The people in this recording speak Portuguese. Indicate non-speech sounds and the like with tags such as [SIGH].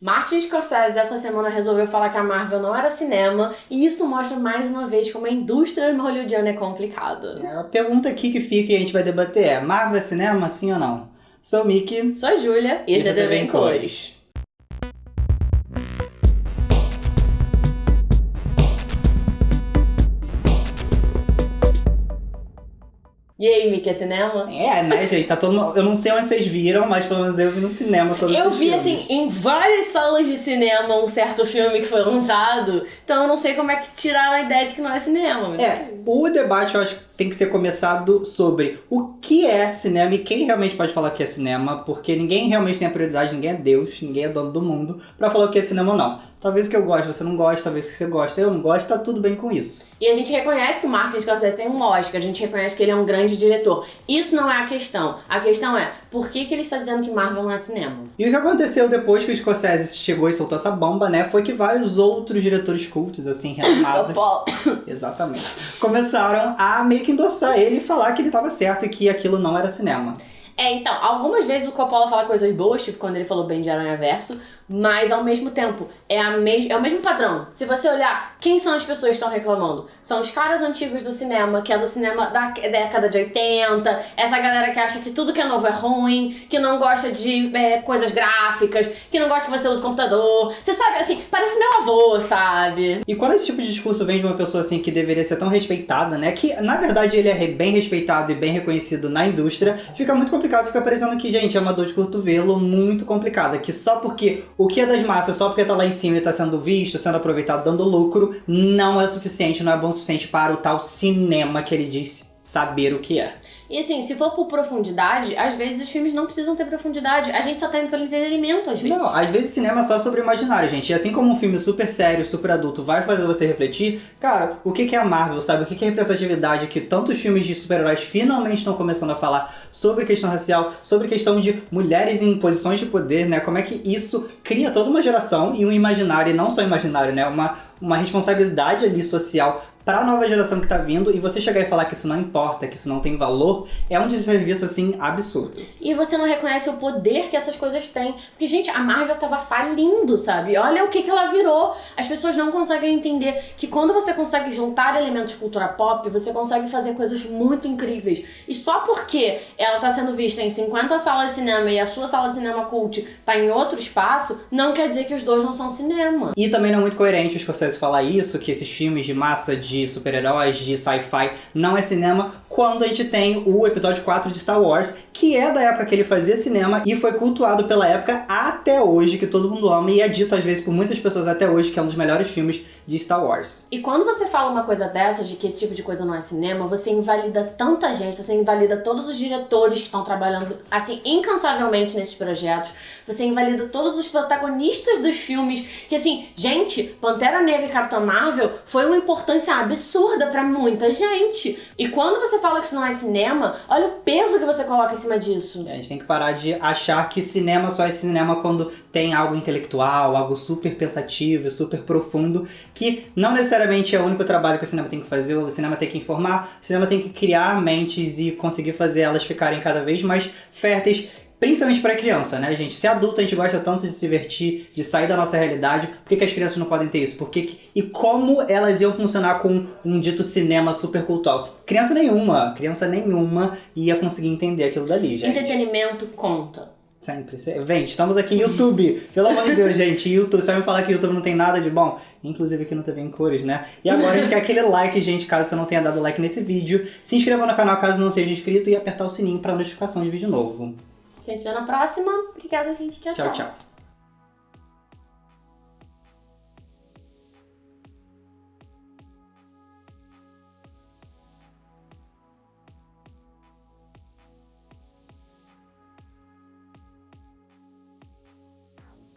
Martin Scorsese essa semana resolveu falar que a Marvel não era cinema, e isso mostra mais uma vez como a indústria hollywoodiana é complicada. É, a pergunta aqui que fica e a gente vai debater é: Marvel é cinema, sim ou não? Sou o Mickey. Sou a Júlia, e esse é TV em Cores. E aí, Mickey, é cinema? É, né, gente? Tá todo mundo... Eu não sei onde vocês viram, mas pelo menos eu vi no cinema todos Eu vi, filmes. assim, em várias salas de cinema um certo filme que foi lançado, então eu não sei como é que tiraram a ideia de que não é cinema. Mas... É, o debate eu acho que tem que ser começado sobre o que é cinema e quem realmente pode falar que é cinema, porque ninguém realmente tem a prioridade, ninguém é Deus, ninguém é dono do mundo pra falar o que é cinema ou não. Talvez o que eu gosto você não gosta, talvez o que você gosta eu não gosto, tá tudo bem com isso. E a gente reconhece que o Martin Scorsese tem um Oscar, a gente reconhece que ele é um grande diretor. Isso não é a questão. A questão é, por que, que ele está dizendo que Marvel não é cinema? E o que aconteceu depois que o Scorsese chegou e soltou essa bomba, né, foi que vários outros diretores cultos, assim, renomados... Coppola. [COUGHS] Exatamente. Começaram a meio que endossar ele e falar que ele tava certo e que aquilo não era cinema. É, então, algumas vezes o Coppola fala coisas boas, tipo quando ele falou bem de Aranha Verso, mas ao mesmo tempo, é, a mes é o mesmo padrão. Se você olhar, quem são as pessoas que estão reclamando? São os caras antigos do cinema, que é do cinema da década de 80, essa galera que acha que tudo que é novo é ruim, que não gosta de é, coisas gráficas, que não gosta que você use computador. Você sabe, assim, parece meu avô, sabe? E quando esse tipo de discurso vem de uma pessoa assim que deveria ser tão respeitada, né? Que na verdade ele é bem respeitado e bem reconhecido na indústria, fica muito complicado, fica parecendo que, gente, é uma dor de cotovelo muito complicada. Que só porque o que é das massas, só porque tá lá em cima e tá sendo visto, sendo aproveitado, dando lucro, não é o suficiente, não é bom o suficiente para o tal cinema que ele diz saber o que é. E assim, se for por profundidade, às vezes os filmes não precisam ter profundidade. A gente só tá indo pelo entretenimento, às vezes. Não, às vezes cinema é só sobre o imaginário, gente. E assim como um filme super sério, super adulto vai fazer você refletir, cara, o que é a Marvel, sabe? O que é representatividade que tantos filmes de super-heróis finalmente estão começando a falar sobre questão racial, sobre questão de mulheres em posições de poder, né? Como é que isso cria toda uma geração e um imaginário, e não só imaginário, né? Uma, uma responsabilidade ali social para a nova geração que tá vindo e você chegar e falar que isso não importa, que isso não tem valor, é um desserviço, assim, absurdo. E você não reconhece o poder que essas coisas têm. Porque, gente, a Marvel tava falindo, sabe? Olha o que, que ela virou. As pessoas não conseguem entender que quando você consegue juntar elementos de cultura pop, você consegue fazer coisas muito incríveis. E só porque ela tá sendo vista em 50 salas de cinema e a sua sala de cinema cult tá em outro espaço, não quer dizer que os dois não são cinema. E também não é muito coerente os Scorsese falar isso, que esses filmes de massa de de super-heróis, de sci-fi, não é cinema, quando a gente tem o episódio 4 de Star Wars, que é da época que ele fazia cinema e foi cultuado pela época até hoje, que todo mundo ama, e é dito às vezes por muitas pessoas até hoje que é um dos melhores filmes de Star Wars. E quando você fala uma coisa dessa, de que esse tipo de coisa não é cinema, você invalida tanta gente, você invalida todos os diretores que estão trabalhando, assim, incansavelmente nesses projetos, você invalida todos os protagonistas dos filmes, que assim, gente, Pantera Negra e Capitã Marvel foi uma importância absurda pra muita gente. E quando você fala que isso não é cinema, olha o peso que você coloca em cima disso. É, a gente tem que parar de achar que cinema só é cinema quando tem algo intelectual, algo super pensativo, super profundo, que não necessariamente é o único trabalho que o cinema tem que fazer, o cinema tem que informar, o cinema tem que criar mentes e conseguir fazer elas ficarem cada vez mais férteis Principalmente para criança, né, gente? Se adulto a gente gosta tanto de se divertir, de sair da nossa realidade, por que, que as crianças não podem ter isso? Por que que... E como elas iam funcionar com um dito cinema super cultural? Criança nenhuma, criança nenhuma ia conseguir entender aquilo dali, gente. Entretenimento conta. Sempre. Vem, estamos aqui em YouTube. Pelo amor de Deus, gente. YouTube, você vai me falar que YouTube não tem nada de bom? Inclusive aqui no TV em cores, né? E agora a gente quer aquele like, gente, caso você não tenha dado like nesse vídeo. Se inscreva no canal caso não seja inscrito e apertar o sininho para notificação de vídeo novo. A gente se vê na próxima. Obrigada, gente. tchau. Tchau, tchau.